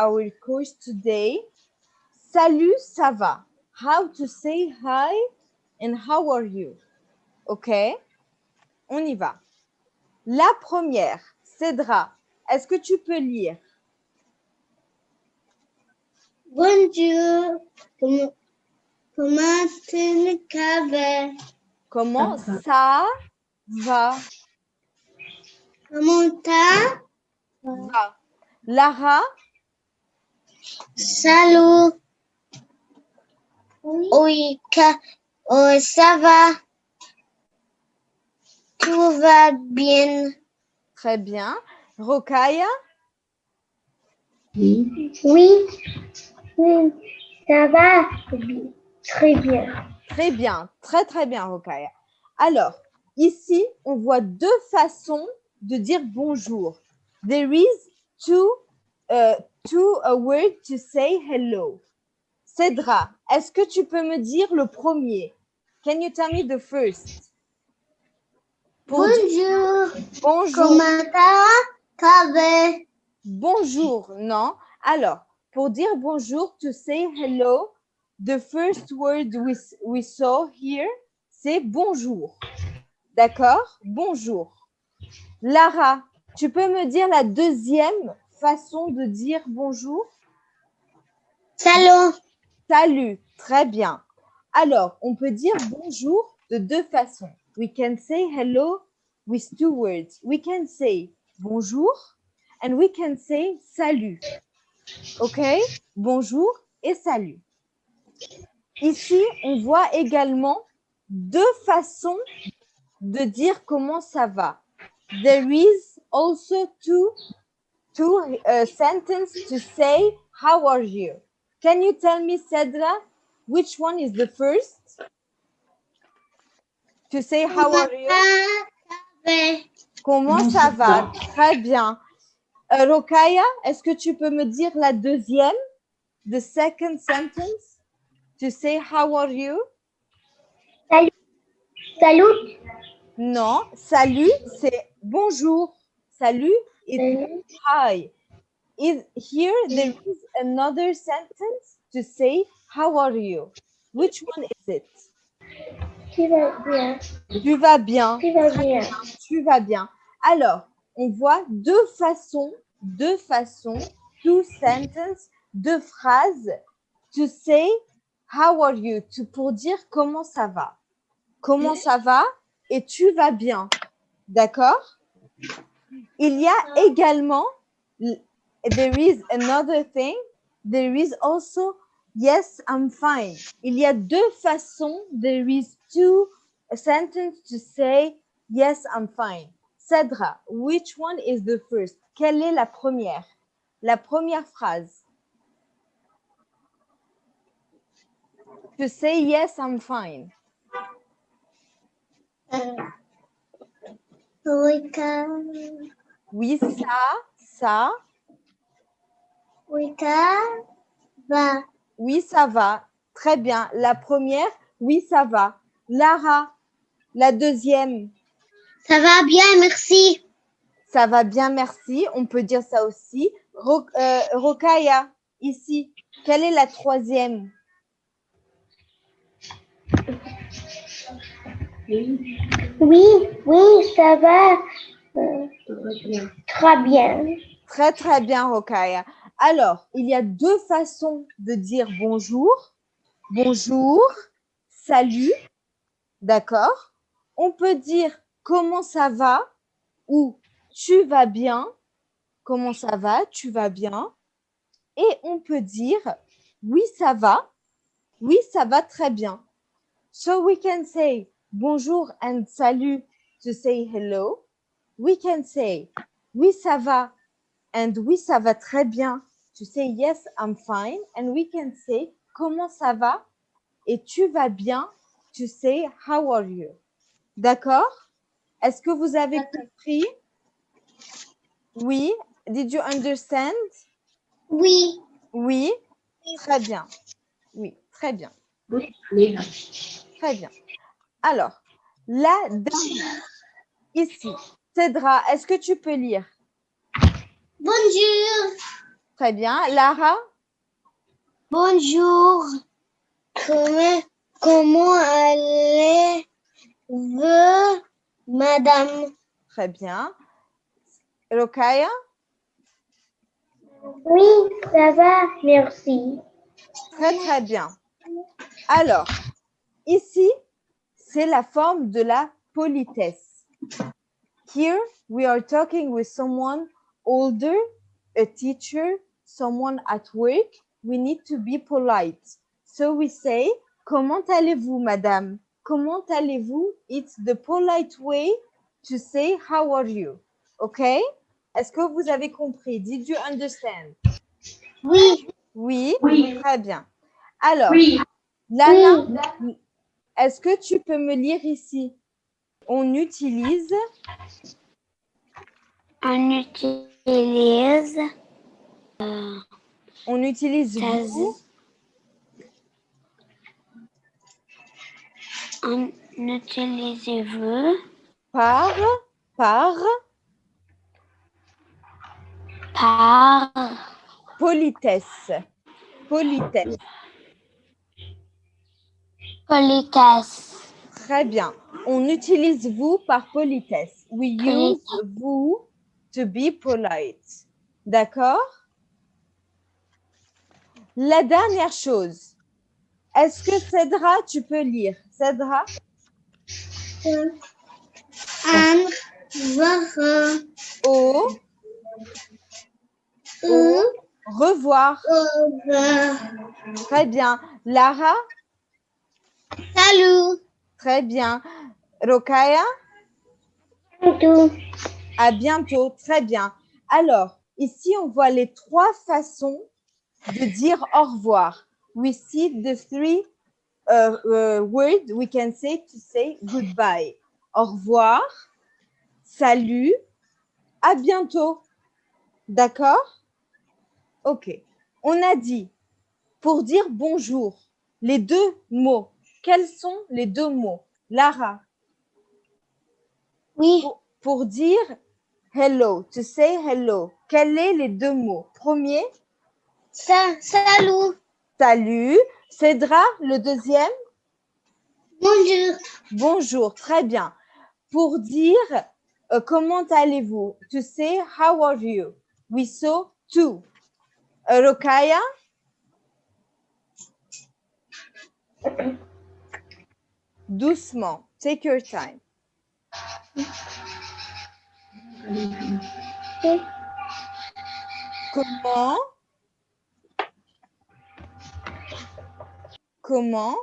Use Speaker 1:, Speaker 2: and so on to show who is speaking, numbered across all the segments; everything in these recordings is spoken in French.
Speaker 1: our course today. Salut, ça va? How to say hi and how are you? OK? On y va. La première, Cédra, est-ce que tu peux lire?
Speaker 2: Bonjour. Comment, comment tu vas?
Speaker 1: Comment ça va?
Speaker 2: Comment t'as?
Speaker 1: va? Lara,
Speaker 2: Salut. Oui, oh, ça va? Tout va bien.
Speaker 1: très bien. Rokaya,
Speaker 2: Oui. Oui. Ça va. Très bien.
Speaker 1: très bien, très très bien, Rokaya. Alors, ici, on voit deux façons de dire bonjour. There is two, uh, two a word to say hello. Cédra, est-ce que tu peux me dire le premier? Can you tell me the first?
Speaker 2: Bonjour.
Speaker 1: bonjour.
Speaker 2: Comment?
Speaker 1: Bonjour, non? Alors, pour dire bonjour, to say hello, the first word we, we saw here, c'est bonjour. D'accord? Bonjour. Lara, tu peux me dire la deuxième façon de dire bonjour?
Speaker 2: Salut.
Speaker 1: Salut, très bien. Alors, on peut dire bonjour de deux façons. We can say hello with two words. We can say bonjour and we can say salut. OK? Bonjour et salut. Ici, on voit également deux façons de dire comment ça va. There is also two, two uh, sentences to say how are you? Can you tell me, Cedra, which one is the first? To say how are you? Comment ça va? Très bien. Euh, Rokaya, est-ce que tu peux me dire la deuxième? The second sentence? To say how are you?
Speaker 2: Salut.
Speaker 1: Non, salut, c'est bonjour. Salut is hi. Is here there is another sentence to say how are you? Which one is it?
Speaker 2: Tu vas bien.
Speaker 1: Tu vas bien.
Speaker 2: Tu vas bien.
Speaker 1: Tu vas bien. Alors, on voit deux façons, deux façons, two sentences, deux phrases to say how are you, to- pour dire comment ça va. Comment ça va et tu vas bien. D'accord? Il y a également, there is another thing, there is also yes, I'm fine. Il y a deux façons, there is two sentences to say yes, I'm fine. Cedra, which one is the first? Quelle est la première? La première phrase. To say yes, I'm fine.
Speaker 2: Oui, ça.
Speaker 1: Oui, ça, ça.
Speaker 2: Oui, ça va.
Speaker 1: Oui, ça va. Très bien. La première, oui, ça va. Lara, la deuxième,
Speaker 2: Ça va bien, merci.
Speaker 1: ça va bien, merci. On peut dire ça aussi. Euh, Rokaya, ici, quelle est la troisième?
Speaker 2: Oui, oui, ça va. Euh, très bien.
Speaker 1: Très, très bien, Rokaya. Alors, il y a deux façons de dire bonjour. Bonjour, salut, d'accord On peut dire comment ça va ou tu vas bien. Comment ça va Tu vas bien. Et on peut dire oui, ça va. Oui, ça va très bien. So we can say bonjour and salut to say hello. We can say oui, ça va and oui, ça va très bien. To say yes, I'm fine. And we can say comment ça va? Et tu vas bien. To say how are you? D'accord? Est-ce que vous avez compris? Oui. Did you understand?
Speaker 2: Oui.
Speaker 1: Oui. Très bien. Oui, très bien. Très bien. Alors, la dernière, ici, Cédra, est-ce que tu peux lire?
Speaker 2: Bonjour.
Speaker 1: Très bien. Lara?
Speaker 2: Bonjour. Comment, comment allez-vous, madame?
Speaker 1: Très bien. Rokaya?
Speaker 2: Oui, ça va, merci.
Speaker 1: Très, très bien. Alors, ici, c'est la forme de la politesse. Here, we are talking with someone older, a teacher, someone at work. We need to be polite. So we say, comment allez-vous, madame? Comment allez-vous? It's the polite way to say, how are you? Okay? Est-ce que vous avez compris? Did you understand?
Speaker 2: Oui,
Speaker 1: Oui,
Speaker 3: Oui.
Speaker 1: très bien. Alors,
Speaker 3: Oui.
Speaker 1: Lana, est-ce que tu peux me lire ici? On utilise,
Speaker 2: on utilise
Speaker 1: on utilise vous.
Speaker 2: On utilise vous.
Speaker 1: Par, par.
Speaker 2: Par.
Speaker 1: Politesse. Politesse.
Speaker 2: Politesse.
Speaker 1: Très bien. On utilise vous par politesse. We use vous to be polite. D'accord? La dernière chose. Est-ce que Cédra, tu peux lire? Cédra?
Speaker 2: Un verre
Speaker 1: Au revoir.
Speaker 2: au
Speaker 1: Très bien. Lara?
Speaker 2: Salut.
Speaker 1: Très bien. Rokaya?
Speaker 2: Tout.
Speaker 1: À bientôt. Très bien. Alors, ici, on voit les trois façons de dire au revoir. We see the three uh, uh, words we can say to say goodbye. Au revoir, salut, à bientôt. D'accord? Ok. On a dit pour dire bonjour, les deux mots. Quels sont les deux mots? Lara,
Speaker 2: Oui.
Speaker 1: pour, pour dire hello, to say hello, quels sont les deux mots? Premier,
Speaker 2: Sa salut.
Speaker 1: salut. Cédra, le deuxième,
Speaker 2: Bonjour.
Speaker 1: bonjour. Très bien. Pour dire euh, comment allez-vous? To say how are you? We saw two. Euh, Rokaya? Doucement. Take your time. Comment? Comment?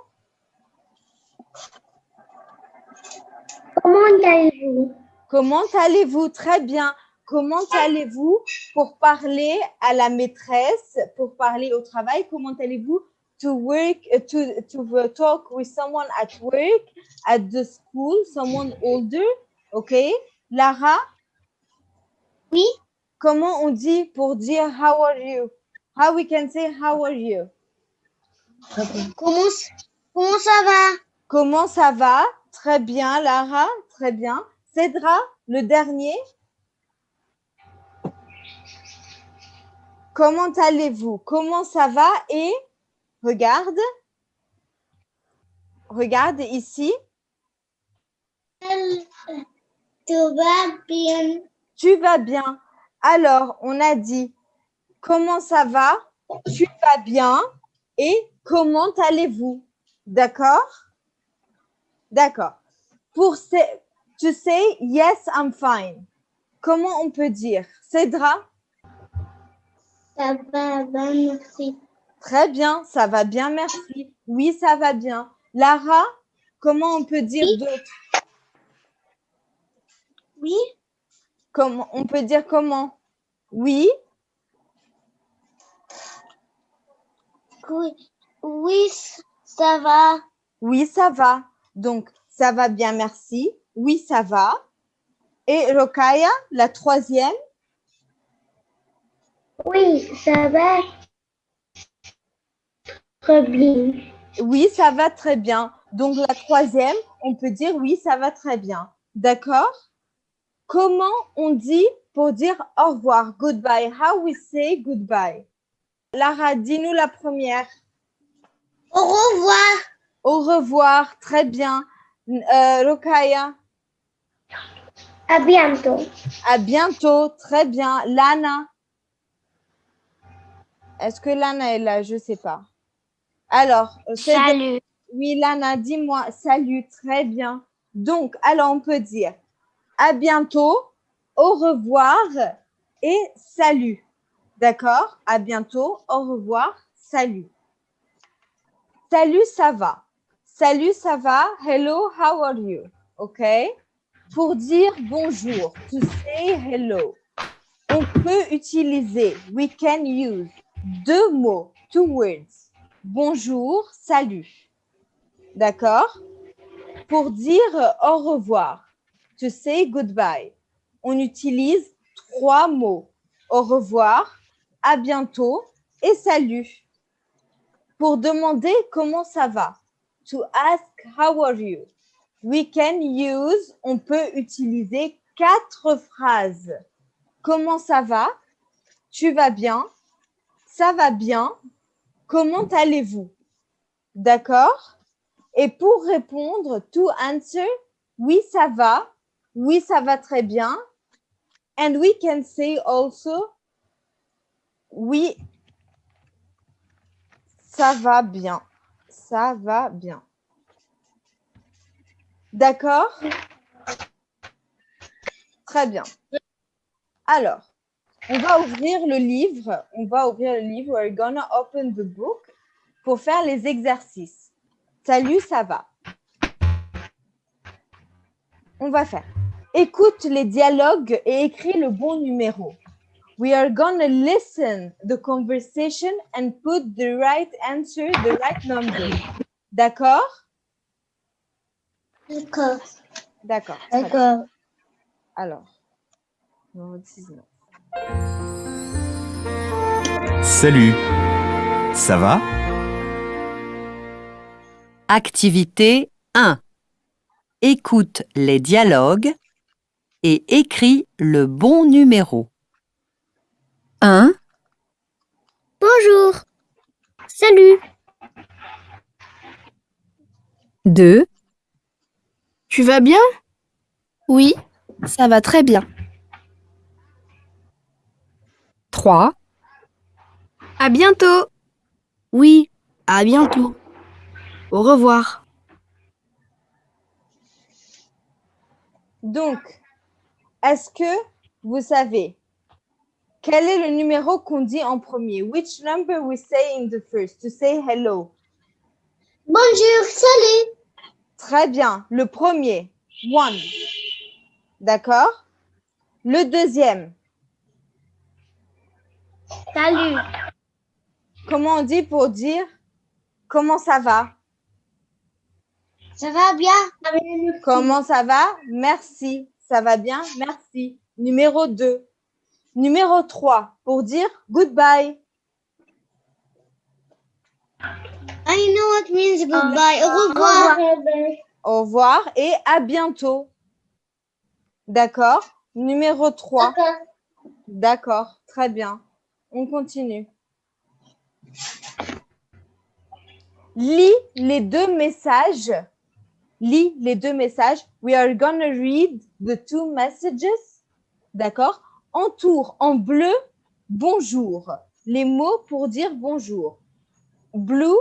Speaker 2: Comment allez-vous?
Speaker 1: Comment allez-vous? Très bien. Comment allez-vous pour parler à la maîtresse, pour parler au travail? Comment allez-vous to work, uh, to, to uh, talk with someone at work, at the school, someone older OK Lara,
Speaker 2: Oui.
Speaker 1: comment on dit pour dire how are you? How we can say how are you?
Speaker 2: Comment, comment ça va?
Speaker 1: Comment ça va? Très bien, Lara, très bien. Cédra, le dernier? Comment allez-vous? Comment ça va Et regarde, regarde ici.
Speaker 2: Tout va bien.
Speaker 1: Tu vas bien. Alors, on a dit comment ça va Tu vas bien Et comment allez-vous? D'accord? D'accord. Pour to say yes, I'm fine. Comment on peut dire? Cédra?
Speaker 2: Ça va merci.
Speaker 1: Très bien, ça va bien, merci. Oui, ça va bien. Lara, comment on peut dire
Speaker 2: Oui.
Speaker 1: d'autres
Speaker 2: Oui.
Speaker 1: Comment on peut dire comment? Oui,
Speaker 2: Oui, oui, ça va.
Speaker 1: oui, ça va. Donc, ça va bien, merci. Oui, ça va. Et Rokaya, la troisième?
Speaker 2: Oui, ça va. Très bien.
Speaker 1: Oui, ça va très bien. Donc, la troisième, on peut dire oui, ça va très bien. D'accord? Comment on dit pour dire au revoir, goodbye. How we say goodbye? Lara, dis-nous la première.
Speaker 2: Au revoir.
Speaker 1: Au revoir, très bien. Euh, Rokaya,
Speaker 2: À bientôt.
Speaker 1: à bientôt, très bien. Lana, est-ce que Lana est là? Je ne sais pas. Alors, euh,
Speaker 2: Salut.
Speaker 1: oui, Lana, dis-moi, salut, très bien. Donc, alors on peut dire à bientôt, au revoir et salut. D'accord? À bientôt, au revoir, salut. Salut, ça va. Salut, ça va. Hello, how are you? OK? Pour dire bonjour, to say hello, on peut utiliser, we can use deux mots, two words. Bonjour, salut. D'accord? Pour dire au revoir, to say goodbye, on utilise trois mots. Au revoir, à bientôt et salut. Pour demander comment ça va, to ask how are you, we can use, on peut utiliser quatre phrases. Comment ça va? Tu vas bien? Ça va bien? Comment allez-vous? D'accord? Et pour répondre, to answer, oui, ça va. Oui, ça va très bien. And we can say also, oui, ça va bien. Ça va bien. D'accord? Très bien. Alors, on va ouvrir le livre. On va ouvrir le livre. We're gonna open the book pour faire les exercices. Salut, ça va? On va faire. Écoute les dialogues et écris le bon numéro. We are gonna listen the conversation and put the right answer, the right number. D'accord?
Speaker 2: D'accord.
Speaker 1: D'accord.
Speaker 2: D'accord.
Speaker 1: Alors, 19.
Speaker 3: Salut. Ça va?
Speaker 4: Activité 1. Écoute les dialogues et écris le bon numéro. 1,
Speaker 2: Bonjour. Salut.
Speaker 4: 2,
Speaker 5: Tu vas bien? Oui, ça va très bien.
Speaker 4: 3,
Speaker 5: À bientôt. Oui, à bientôt. Au revoir.
Speaker 1: Donc, est-ce que vous savez quel est le numéro qu'on dit en premier? Which number we say in the first? To say hello?
Speaker 2: Bonjour. Salut.
Speaker 1: Très bien. Le premier, one. D'accord? Le deuxième,
Speaker 2: Salut.
Speaker 1: comment on dit pour dire comment ça va?
Speaker 2: Ça va bien?
Speaker 1: Comment ça va? Merci. Ça va bien? Merci. Numéro 2. Numéro 3, pour dire goodbye.
Speaker 2: I know what means goodbye. Au revoir.
Speaker 1: Au revoir et à bientôt. D'accord? Numéro 3. D'accord, très bien. On continue. Lis les deux messages. Lis les deux messages. We are gonna read the two messages. D'accord? Entoure en bleu bonjour. Les mots pour dire bonjour. Blue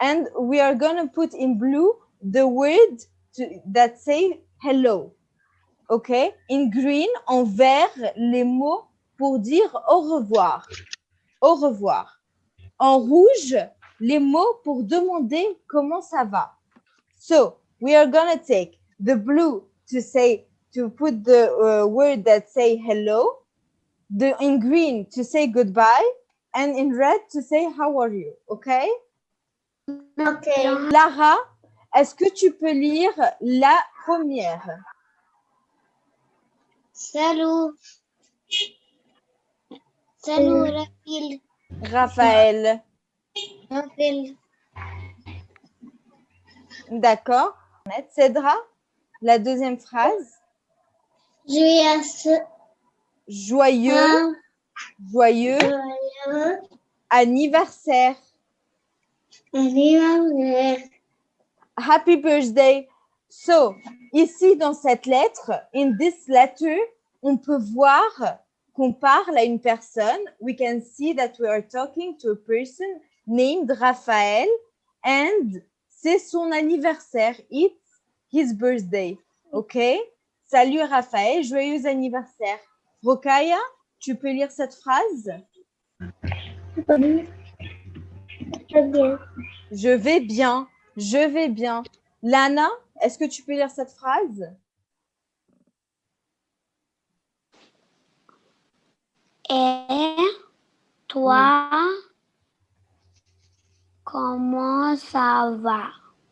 Speaker 1: and we are gonna put in blue the word that say hello. OK? In green, en vert, les mots pour dire au revoir. Au revoir. En rouge, les mots pour demander comment ça va. So, we are going to take the blue to say, to put the uh, word that say hello, the in green to say goodbye, and in red to say how are you. OK?
Speaker 2: Okay.
Speaker 1: Lara, est-ce que tu peux lire la première?
Speaker 2: Salut. Salut, Raphaël.
Speaker 1: Raphaël.
Speaker 2: Raphaël.
Speaker 1: D'accord. Cédra, la deuxième phrase.
Speaker 2: Ce...
Speaker 1: Joyeux, joyeux
Speaker 2: Joyeux
Speaker 1: anniversaire.
Speaker 2: anniversaire.
Speaker 1: Happy birthday. So, ici dans cette lettre, in this letter, on peut voir qu'on parle à une personne. We can see that we are talking to a person named Raphaël and c'est son anniversaire. It's his birthday. OK? Salut Raphaël, joyeux anniversaire. Rokaya, tu peux lire cette phrase? Je vais bien, je vais bien. Lana, est-ce que tu peux lire cette phrase?
Speaker 2: Et toi, comment ça va?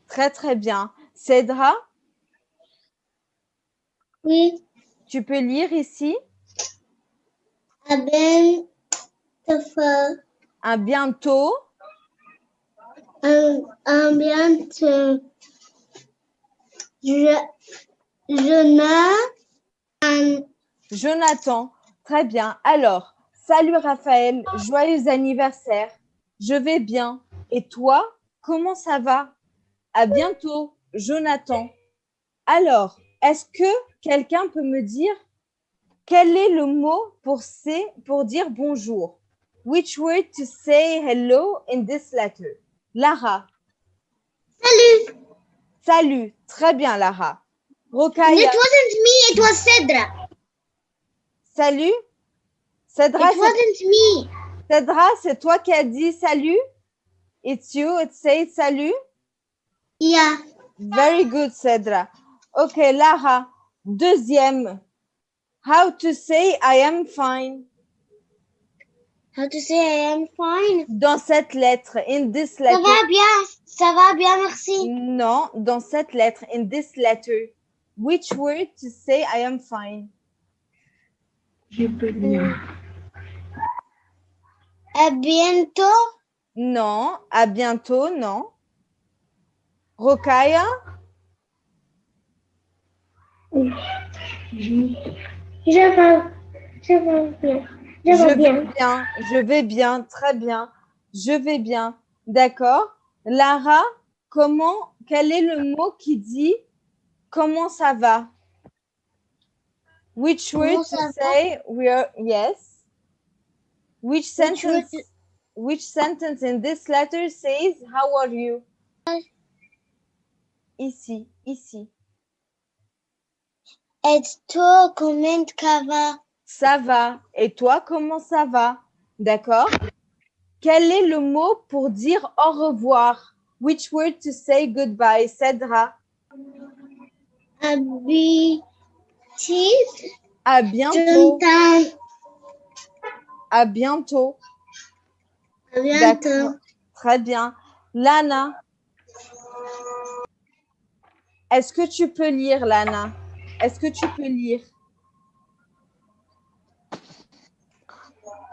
Speaker 1: Très, très bien. Cédra,
Speaker 2: Oui,
Speaker 1: tu peux lire ici?
Speaker 2: à fait
Speaker 1: À bientôt.
Speaker 2: un, un bientôt. Je, un,
Speaker 1: Jonathan, très bien. Alors, salut Raphaël, joyeux anniversaire. Je vais bien. Et toi, comment ça va? À bientôt, Jonathan. Alors, est-ce que quelqu'un peut me dire quel est le mot pour, say- pour dire bonjour? Which word to say hello in this letter? Lara.
Speaker 2: Salut!
Speaker 1: Salut. Très bien, Lara. Rokaya.
Speaker 2: It wasn't me, it was Cedra.
Speaker 1: Salut. Cédra,
Speaker 2: It
Speaker 1: c'est
Speaker 2: wasn't me.
Speaker 1: Cédra, c'est toi qui as dit salut? It's you, it says salut?
Speaker 2: Yeah.
Speaker 1: Very good, Cédra. Ok, Lara, deuxième. How to say I am fine?
Speaker 2: How to say I am fine?
Speaker 1: Dans cette lettre, in this
Speaker 2: Ça
Speaker 1: letter.
Speaker 2: va bien, ça va bien, merci.
Speaker 1: Non, dans cette lettre, in this letter. Which word to say I am fine?
Speaker 2: À bientôt.
Speaker 1: Non, à bientôt, non. Rokaya?
Speaker 2: Je vais, je vais bien. Je
Speaker 1: Je
Speaker 2: vais
Speaker 1: vais
Speaker 2: bien.
Speaker 1: bien, je vais bien, très bien. Je vais bien. D'accord. Lara, comment, quel est le mot qui dit comment ça va? Which word to say we are, yes? Which sentence, which sentence in this letter says how are you? Ici, ici.
Speaker 2: Et toi, comment ça va?
Speaker 1: Ça va. Et toi, comment ça va? D'accord? Quel est le mot pour dire au revoir? Which word to say goodbye? Cédra. À bientôt. À bientôt.
Speaker 2: À bientôt.
Speaker 1: Très bien. Lana. Est-ce que tu peux lire, Lana? Est-ce que tu peux lire?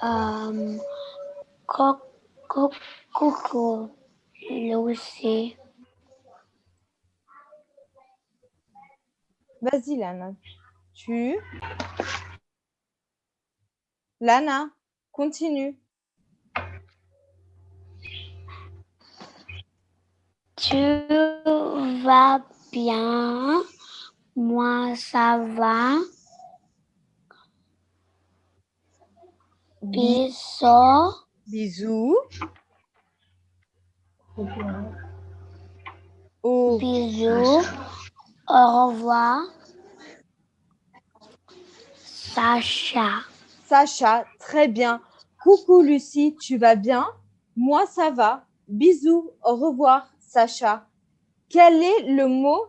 Speaker 2: Um, coucou.
Speaker 1: Vas-y, Lana. Tu. Lana, continue.
Speaker 2: Tu vas bien? Moi, ça va.
Speaker 1: Bi-
Speaker 2: Bisous.
Speaker 1: Bisous.
Speaker 2: Bisous. Au revoir. Sacha.
Speaker 1: Sacha, très bien. Coucou Lucie, tu vas bien? Moi, ça va. Bisous, au revoir, Sacha. Quel est le mot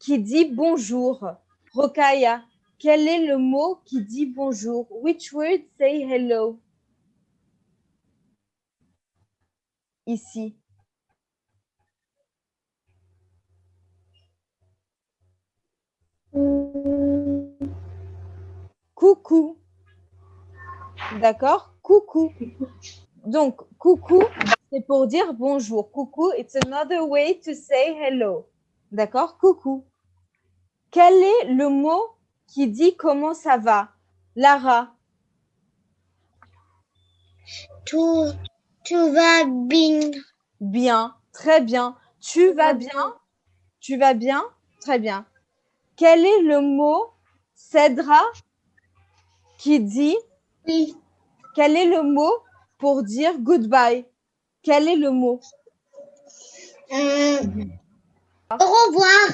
Speaker 1: qui dit bonjour? Rokaya, quel est le mot qui dit bonjour? Which word say hello? Ici. Coucou. D'accord? Coucou. Donc, coucou, c'est pour dire bonjour. Coucou, it's another way to say hello. D'accord? Coucou. Quel est le mot qui dit comment ça va? Lara,
Speaker 2: Tout, tout va bien.
Speaker 1: Bien, très bien. Tu vas bien Tu vas bien? Très bien. Quel est le mot Cédra qui dit
Speaker 2: Oui.
Speaker 1: Quel est le mot pour dire goodbye? Quel est le mot?
Speaker 2: Euh, au revoir.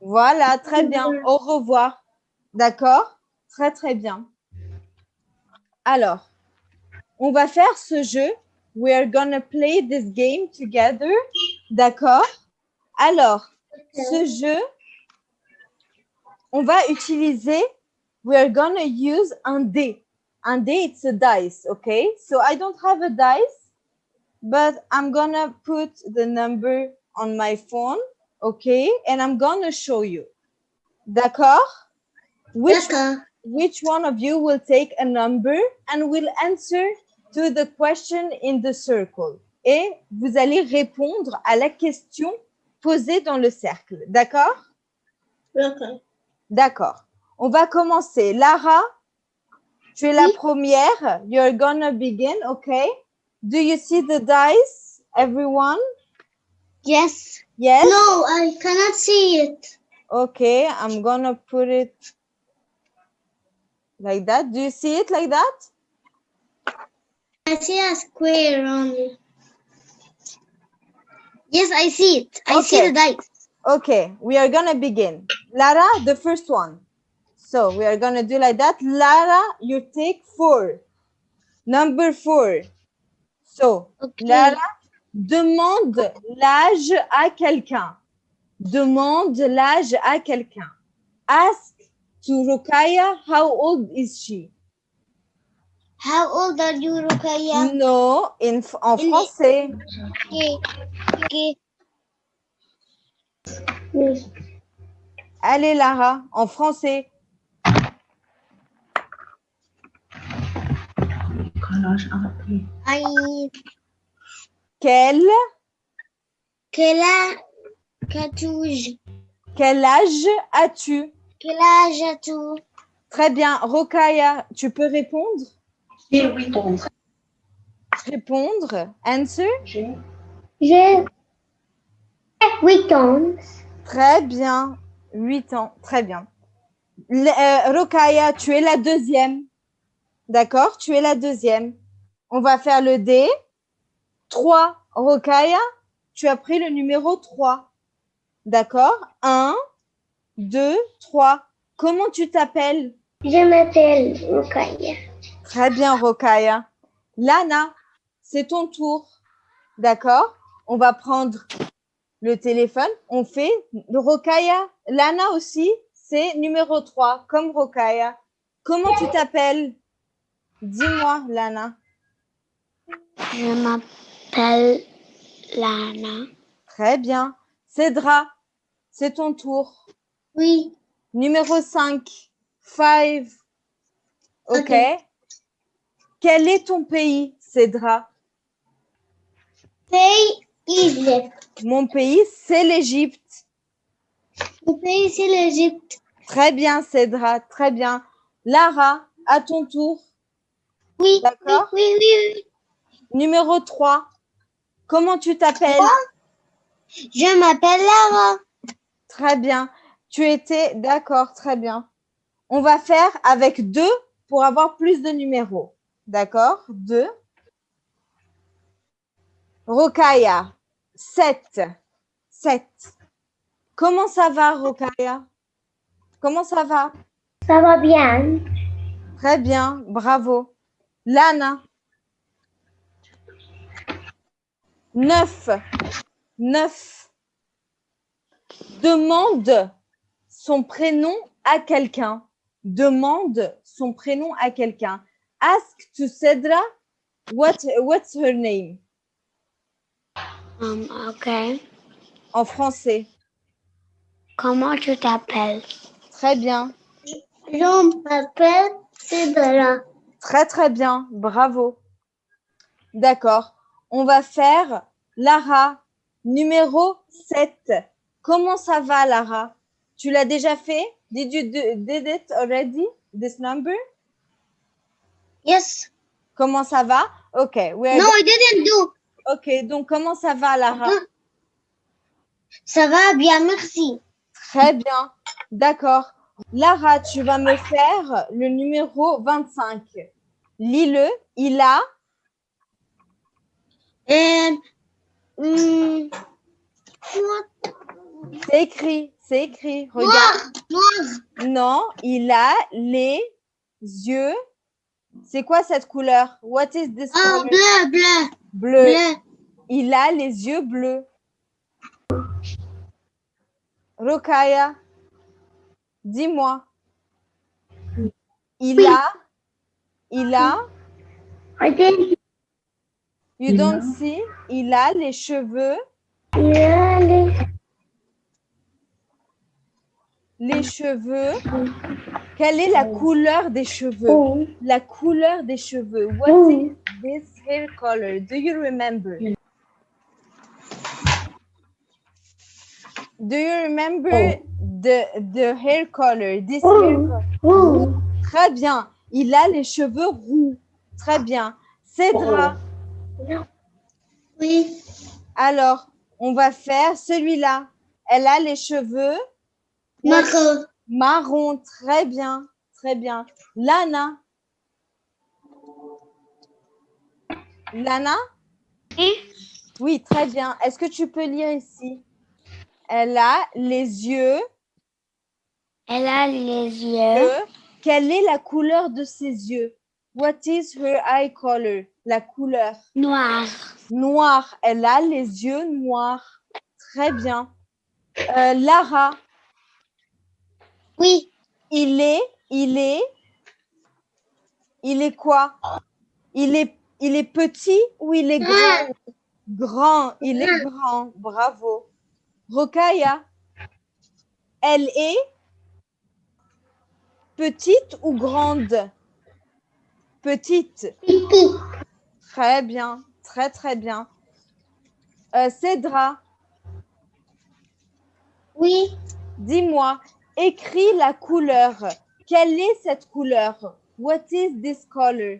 Speaker 1: Voilà, très bien. Au revoir. D'accord? Très, très bien. Alors, on va faire ce jeu. We are gonna play this game together. D'accord? Alors, ce jeu, on va utiliser, we are gonna use un dé. Un dé, it's a dice, okay? So I don't have a dice, but I'm gonna put the number on my phone, okay? And I'm gonna show you. D'accord? Which, which one of you will take a number and will answer to the question in the circle? Et vous allez répondre à la question posée dans le cercle. D'accord?
Speaker 2: D'accord.
Speaker 1: D'accord. On va commencer. Lara, tu es la
Speaker 2: Oui.
Speaker 1: première. You're gonna begin, okay? Do you see the dice, everyone?
Speaker 2: Yes.
Speaker 1: Yes?
Speaker 2: No, I cannot see it.
Speaker 1: Okay, I'm gonna put it like that. Do you see it like that?
Speaker 2: I see a square only. Yes, I see it. I see the dice.
Speaker 1: Okay, we are gonna begin. Lara, the first one. So we are gonna do like that. Lara, you take four. Number four. So,
Speaker 2: Okay.
Speaker 1: Lara, demande l'âge à quelqu'un. Demande l'âge à quelqu'un. Ask to Rukaya how old is she?
Speaker 2: How old are you, Rukaya?
Speaker 1: No, in, en
Speaker 2: In-
Speaker 1: français.
Speaker 2: Okay. Okay.
Speaker 1: Allez, Lara, en français. Quel,
Speaker 2: quel âge qu'as-tu?
Speaker 1: quel âge as-tu?
Speaker 2: Quel âge as-tu?
Speaker 1: Très bien. Rokaya, tu peux répondre?
Speaker 6: 8 ans.
Speaker 1: Répondre. Answer?
Speaker 6: J'ai
Speaker 2: J'ai 8 ans.
Speaker 1: Très bien. 8 ans. Très bien. Le- euh, Rokaya, tu es la deuxième. D'accord Tu es la deuxième. On va faire le dé. 3. Rokaya, tu as pris le numéro 3. D'accord 1, 2, 3. Comment tu t'appelles?
Speaker 2: Je m'appelle Rukaya.
Speaker 1: Très bien, Rokaya. Lana, c'est ton tour. D'accord On va prendre le téléphone. On fait Rokaya. Lana aussi, c'est numéro 3, comme Rokaya. Comment tu t'appelles? Dis-moi, Lana.
Speaker 2: Je m'appelle Lana.
Speaker 1: Très bien. Cédra, c'est ton tour.
Speaker 2: Oui.
Speaker 1: Numéro 5, 5. OK.
Speaker 2: Ok.
Speaker 1: Quel est ton pays, Cédra?
Speaker 2: Pays Égypte.
Speaker 1: Mon pays, c'est l'Égypte.
Speaker 2: Mon pays, c'est l'Égypte.
Speaker 1: Très bien, Cédra, très bien. Lara, à ton tour.
Speaker 2: Oui.
Speaker 1: D'accord.
Speaker 2: Oui, oui, oui, oui.
Speaker 1: Numéro 3. Comment tu t'appelles?
Speaker 2: Je m'appelle Lara.
Speaker 1: Très bien. Tu étais d'accord, très bien. On va faire avec deux pour avoir plus de numéros. D'accord? Deux. Rokaya, 7. 7. Comment ça va, Rokaya? Comment ça va?
Speaker 2: Ça va bien.
Speaker 1: Très bien, bravo. Lana. 9. 9. Demande son prénom à quelqu'un. Demande son prénom à quelqu'un. Ask to Cedra what, what's her name?
Speaker 2: Um, ok.
Speaker 1: en français.
Speaker 2: Comment tu t'appelles?
Speaker 1: Très bien.
Speaker 2: Je m'appelle Cédra.
Speaker 1: Très très bien, bravo. D'accord. On va faire Lara, numéro 7. Comment ça va, Lara? Tu l'as déjà fait? Did you do, did it already, this number?
Speaker 2: Yes.
Speaker 1: Comment ça va? Ok.
Speaker 2: No, I didn't do.
Speaker 1: Ok, donc comment ça va, Lara?
Speaker 2: Ça va bien, merci.
Speaker 1: Très bien. D'accord. Lara, tu vas me faire le numéro 25. Lis-le. Il a.
Speaker 2: Hum?
Speaker 1: C'est écrit. C'est écrit. Regarde.
Speaker 2: Noir, noir.
Speaker 1: Non, il a les yeux. C'est quoi cette couleur? What is this color?
Speaker 2: bleu, bleu,
Speaker 1: Bleu.
Speaker 2: bleu.
Speaker 1: Il a les yeux bleus. Rokaya, dis-moi. Il a, il a, you don't see, il a les cheveux, les cheveux. Quelle est la couleur des cheveux? La couleur des cheveux. What is this hair color? Do you remember? Do you remember the, the hair color? This hair color? Très bien. Il a les cheveux roux. Très bien. Cédra.
Speaker 2: Oui.
Speaker 1: Alors, on va faire celui-là. Elle a les cheveux
Speaker 2: Marron.
Speaker 1: marron. Très bien. Très bien. Lana. Lana?
Speaker 2: Oui.
Speaker 1: Oui, très bien. Est-ce que tu peux lire ici? Elle a les yeux.
Speaker 2: Elle a les yeux
Speaker 1: Euh, Quelle est la couleur de ses yeux? What is her eye color? La couleur.
Speaker 2: noirs.
Speaker 1: Noir. Elle a les yeux noirs. Très bien. Euh, Lara,
Speaker 2: Oui.
Speaker 1: il est, il est, il est quoi? Il est, il est petit ou il est grand? Grand. Il est grand. Bravo. Rokaya, elle est petite ou grande? Petite. Très bien, très très bien. Euh, Cédra,
Speaker 2: Oui.
Speaker 1: dis-moi, écris la couleur. Quelle est cette couleur? What is this color?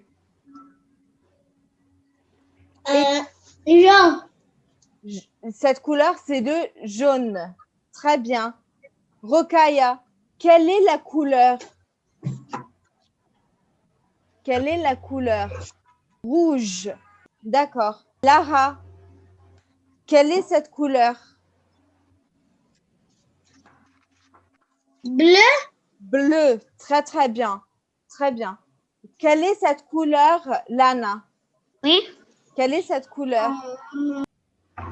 Speaker 2: Euh, Jean.
Speaker 1: Cette couleur, c'est de jaune. Très bien. Rokaya, quelle est la couleur? Quelle est la couleur? Rouge. D'accord. Lara, quelle est cette couleur?
Speaker 2: Bleu.
Speaker 1: Bleu, très très bien, très bien. Quelle est cette couleur, Lana?
Speaker 2: Oui.
Speaker 1: Quelle est cette couleur?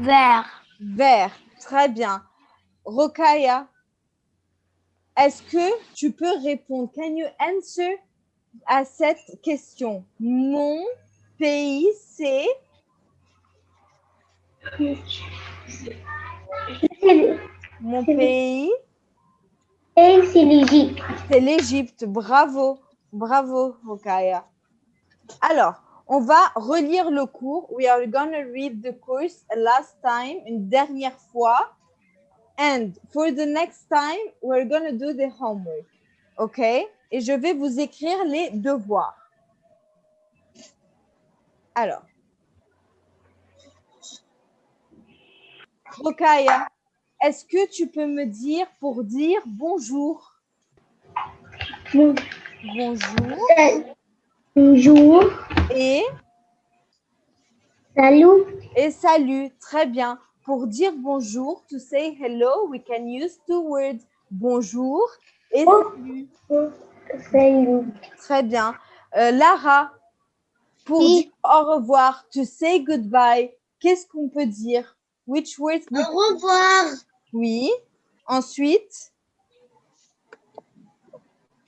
Speaker 2: Vert.
Speaker 1: Vert, très bien. Rokaya, est-ce que tu peux répondre? Can you answer à cette question? Mon pays, c'est? Mon pays,
Speaker 2: Et c'est l'Égypte.
Speaker 1: c'est l'Égypte. Bravo, bravo, Rokaya. Alors, on va relire le cours. We are going to read the course a last time, une dernière fois. And for the next time, we're going to do the homework. OK? Et je vais vous écrire les devoirs. Alors. Rokaya, est-ce que tu peux me dire pour dire bonjour? Bonjour.
Speaker 2: Bonjour.
Speaker 1: Et,
Speaker 2: Salut.
Speaker 1: et salut. Très bien. Pour dire bonjour, to say hello, we can use two words. Bonjour et salut.
Speaker 2: Salut.
Speaker 1: Très bien. Euh, Lara, pour
Speaker 2: Oui.
Speaker 1: dire au revoir, to say goodbye, qu'est-ce qu'on peut dire? Which words?
Speaker 2: Au revoir.
Speaker 1: Oui. Ensuite,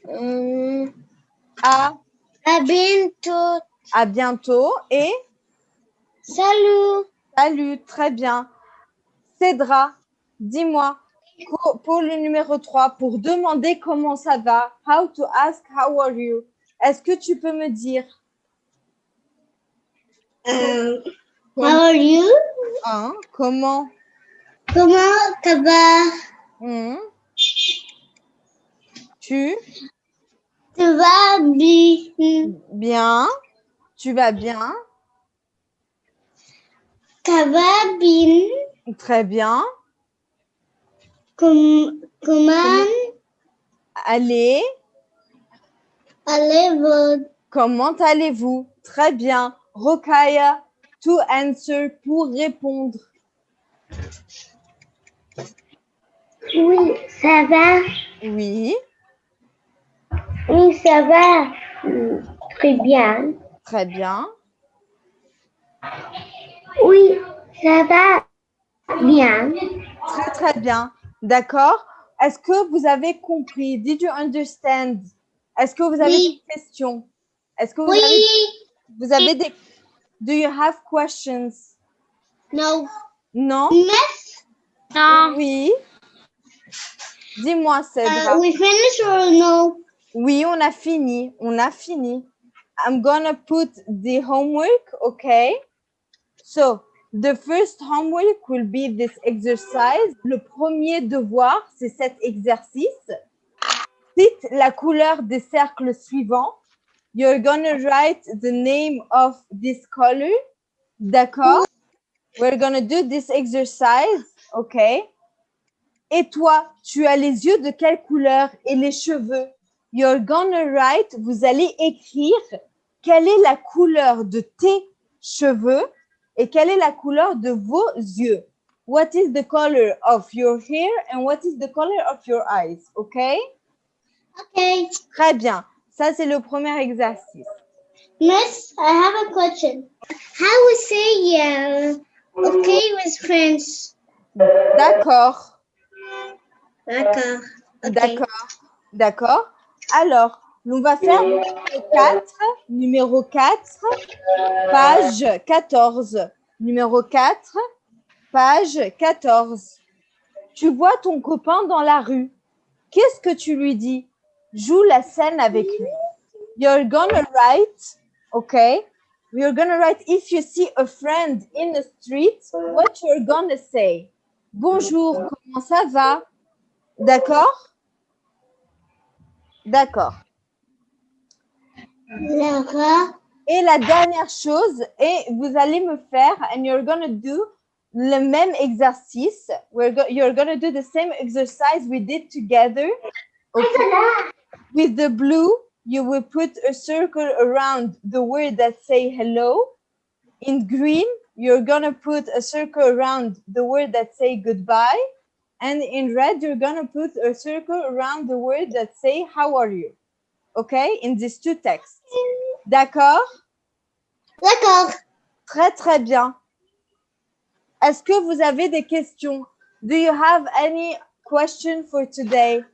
Speaker 2: Euh,
Speaker 1: à,
Speaker 2: à bientôt.
Speaker 1: à bientôt et
Speaker 2: Salut.
Speaker 1: salut. Très bien. Cédra, dis-moi, pour, le numéro 3, pour demander comment ça va, how to ask how are you, est-ce que tu peux me dire?
Speaker 2: Euh, how
Speaker 1: comment,
Speaker 2: are you?
Speaker 1: hein, comment?
Speaker 2: Comment ça va?
Speaker 1: hmm, tu?
Speaker 2: Tu vas bien?
Speaker 1: bien, Tu vas bien?
Speaker 2: Ça bien?
Speaker 1: Très bien.
Speaker 2: Com- comment
Speaker 1: Allez,
Speaker 2: allez-vous?
Speaker 1: comment allez-vous? Très bien. Rokaya, to answer, pour répondre.
Speaker 2: Oui, ça va?
Speaker 1: Oui,
Speaker 2: Oui, ça va. Très bien.
Speaker 1: très bien.
Speaker 2: Oui, ça va bien.
Speaker 1: Très, très bien. D'accord. Est-ce que vous avez compris? Did you understand? Est-ce que vous avez
Speaker 2: Oui.
Speaker 1: des questions? Est-ce que vous
Speaker 2: Oui.
Speaker 1: avez, vous avez des... Do you have questions?
Speaker 2: No.
Speaker 1: Non?
Speaker 2: No.
Speaker 1: Oui. Dis-moi,
Speaker 2: Uh,
Speaker 1: Cedra.
Speaker 2: we finished or no?
Speaker 1: Oui, on a fini. On a fini. I'm gonna put the homework, okay? So, the first homework will be this exercise. Le premier devoir, c'est cet exercice. Cite la couleur des cercles suivants. You're gonna write the name of this color. D'accord? We're gonna do this exercise, okay? Et toi, tu as les yeux de quelle couleur et les cheveux? You're gonna write, vous allez écrire quelle est la couleur de tes cheveux et quelle est la couleur de vos yeux. What is the color of your hair and what is the color of your eyes? OK?
Speaker 2: Okay.
Speaker 1: Très bien. Ça, c'est le premier exercice.
Speaker 2: Miss, I have a question. How we say yeah? Okay with friends?
Speaker 1: D'accord.
Speaker 2: D'accord. Okay.
Speaker 1: D'accord. D'accord. Alors, on va faire numéro 4, numéro 4, page 14. Numéro 4, page 14. Tu vois ton copain dans la rue. Qu'est-ce que tu lui dis? Joue la scène avec lui. You're gonna write, okay? You're gonna write if you see a friend in the street, what you're gonna say? Bonjour, comment ça va? D'accord? D'accord.
Speaker 2: Lara.
Speaker 1: Et la dernière chose, et vous allez me faire, and you're gonna do le même exercice. We're go you're gonna do the same exercise we did together. Okay. With the blue, you will put a circle around the word that say hello. In green, you're gonna put a circle around the word that say goodbye. And in red, you're gonna put a circle around the word that say how are you? Okay? In these two texts. D'accord?
Speaker 2: D'accord.
Speaker 1: Très, très bien. Est-ce que vous avez des questions? Do you have any question for today?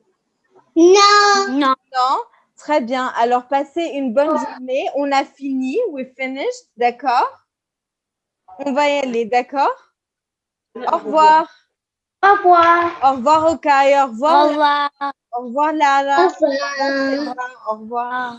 Speaker 2: No. No.
Speaker 1: Non? Très bien. Alors, passez une bonne journée. On a fini. We finished. D'accord? On va y aller. D'accord? Au revoir.
Speaker 2: Au revoir.
Speaker 1: Au revoir, Okai. Au revoir.
Speaker 2: revoir.
Speaker 1: Au revoir, Lara.
Speaker 2: Au revoir.
Speaker 1: Au revoir.